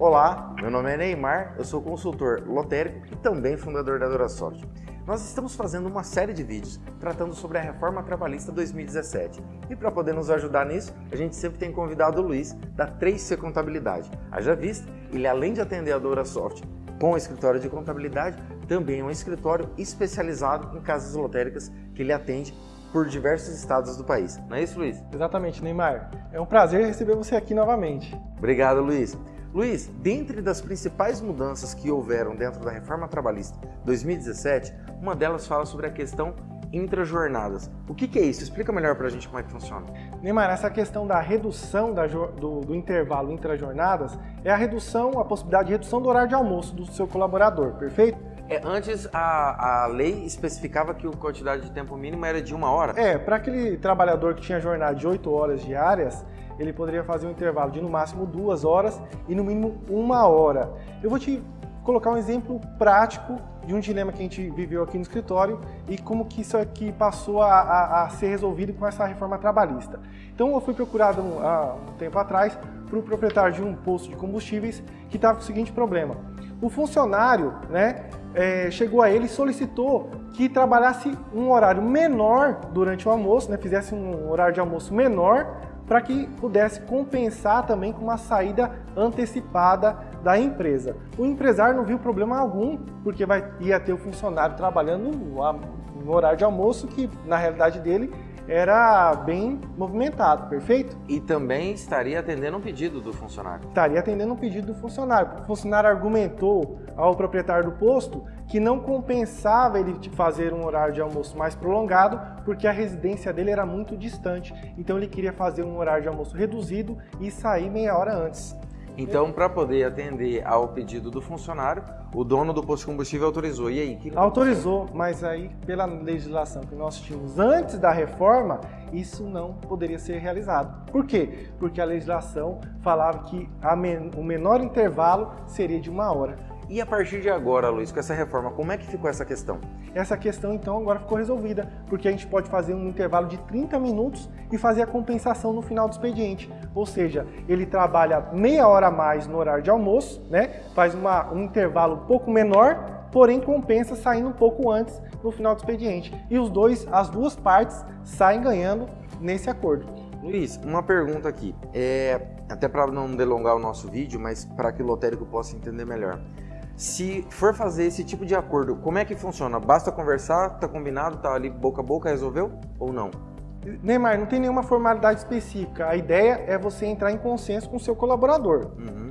Olá, meu nome é Neymar, eu sou consultor lotérico e também fundador da Durasoft. Nós estamos fazendo uma série de vídeos tratando sobre a Reforma Trabalhista 2017. E para poder nos ajudar nisso, a gente sempre tem convidado o Luiz, da 3C Contabilidade. Haja vista, ele além de atender a Durasoft com o escritório de contabilidade, também é um escritório especializado em casas lotéricas que ele atende por diversos estados do país. Não é isso, Luiz? Exatamente, Neymar. É um prazer receber você aqui novamente. Obrigado, Luiz. Luiz, dentre das principais mudanças que houveram dentro da reforma trabalhista 2017, uma delas fala sobre a questão intrajornadas. O que, que é isso? Explica melhor para a gente como é que funciona. Neymar, essa questão da redução da, do, do intervalo intrajornadas é a redução, a possibilidade de redução do horário de almoço do seu colaborador, perfeito? É, antes a, a lei especificava que a quantidade de tempo mínimo era de uma hora? É, para aquele trabalhador que tinha jornada de 8 horas diárias, ele poderia fazer um intervalo de no máximo duas horas e no mínimo uma hora. Eu vou te colocar um exemplo prático de um dilema que a gente viveu aqui no escritório e como que isso aqui passou a, a, a ser resolvido com essa reforma trabalhista. Então eu fui procurado um, há um tempo atrás para o proprietário de um posto de combustíveis que estava com o seguinte problema. O funcionário né, é, chegou a ele e solicitou que trabalhasse um horário menor durante o almoço, né, fizesse um horário de almoço menor para que pudesse compensar também com uma saída antecipada da empresa. O empresário não viu problema algum, porque vai, ia ter o funcionário trabalhando no horário de almoço, que na realidade dele era bem movimentado, perfeito? E também estaria atendendo um pedido do funcionário. Estaria atendendo um pedido do funcionário. O funcionário argumentou ao proprietário do posto que não compensava ele fazer um horário de almoço mais prolongado, porque a residência dele era muito distante. Então ele queria fazer um horário de almoço reduzido e sair meia hora antes. Então, para poder atender ao pedido do funcionário, o dono do posto de combustível autorizou. E aí? Que autorizou, mas aí, pela legislação que nós tínhamos antes da reforma, isso não poderia ser realizado. Por quê? Porque a legislação falava que men o menor intervalo seria de uma hora. E a partir de agora, Luiz, com essa reforma, como é que ficou essa questão? Essa questão, então, agora ficou resolvida, porque a gente pode fazer um intervalo de 30 minutos e fazer a compensação no final do expediente. Ou seja, ele trabalha meia hora a mais no horário de almoço, né? faz uma, um intervalo um pouco menor, porém compensa saindo um pouco antes no final do expediente. E os dois, as duas partes saem ganhando nesse acordo. Luiz, uma pergunta aqui, é, até para não delongar o nosso vídeo, mas para que o lotérico possa entender melhor. Se for fazer esse tipo de acordo, como é que funciona? Basta conversar, tá combinado, tá ali boca a boca, resolveu ou não? Neymar, não tem nenhuma formalidade específica. A ideia é você entrar em consenso com o seu colaborador. Uhum.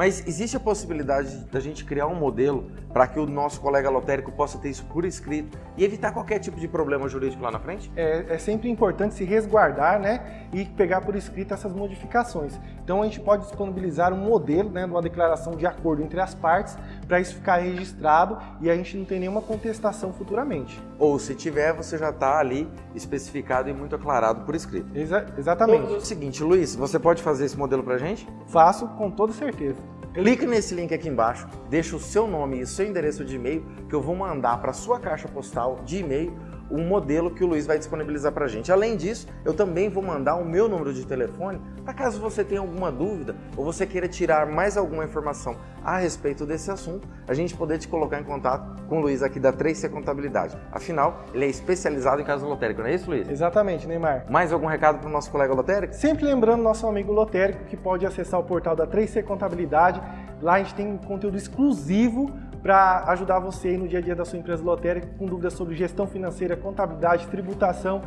Mas existe a possibilidade da gente criar um modelo para que o nosso colega lotérico possa ter isso por escrito e evitar qualquer tipo de problema jurídico lá na frente? É, é sempre importante se resguardar né, e pegar por escrito essas modificações. Então a gente pode disponibilizar um modelo, né, uma declaração de acordo entre as partes para isso ficar registrado e a gente não tem nenhuma contestação futuramente. Ou se tiver, você já está ali especificado e muito aclarado por escrito. Exa exatamente. Então, é o seguinte, Luiz, você pode fazer esse modelo para a gente? Faço com toda certeza. Clique nesse link aqui embaixo, deixa o seu nome e o seu endereço de e-mail que eu vou mandar para sua caixa postal de e-mail um modelo que o Luiz vai disponibilizar para a gente. Além disso, eu também vou mandar o meu número de telefone para caso você tenha alguma dúvida ou você queira tirar mais alguma informação a respeito desse assunto, a gente poder te colocar em contato com o Luiz aqui da 3C Contabilidade. Afinal, ele é especializado em caso lotérico, não é isso, Luiz? Exatamente, Neymar. Mais algum recado para o nosso colega lotérico? Sempre lembrando nosso amigo lotérico que pode acessar o portal da 3C Contabilidade. Lá a gente tem conteúdo exclusivo para ajudar você no dia a dia da sua empresa lotérica com dúvidas sobre gestão financeira, contabilidade, tributação.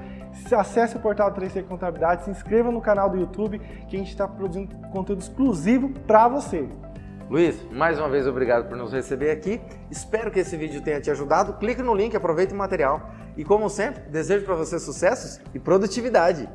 Acesse o portal 3C Contabilidade, se inscreva no canal do YouTube que a gente está produzindo conteúdo exclusivo para você. Luiz, mais uma vez obrigado por nos receber aqui. Espero que esse vídeo tenha te ajudado. Clique no link, aproveite o material. E como sempre, desejo para você sucessos e produtividade.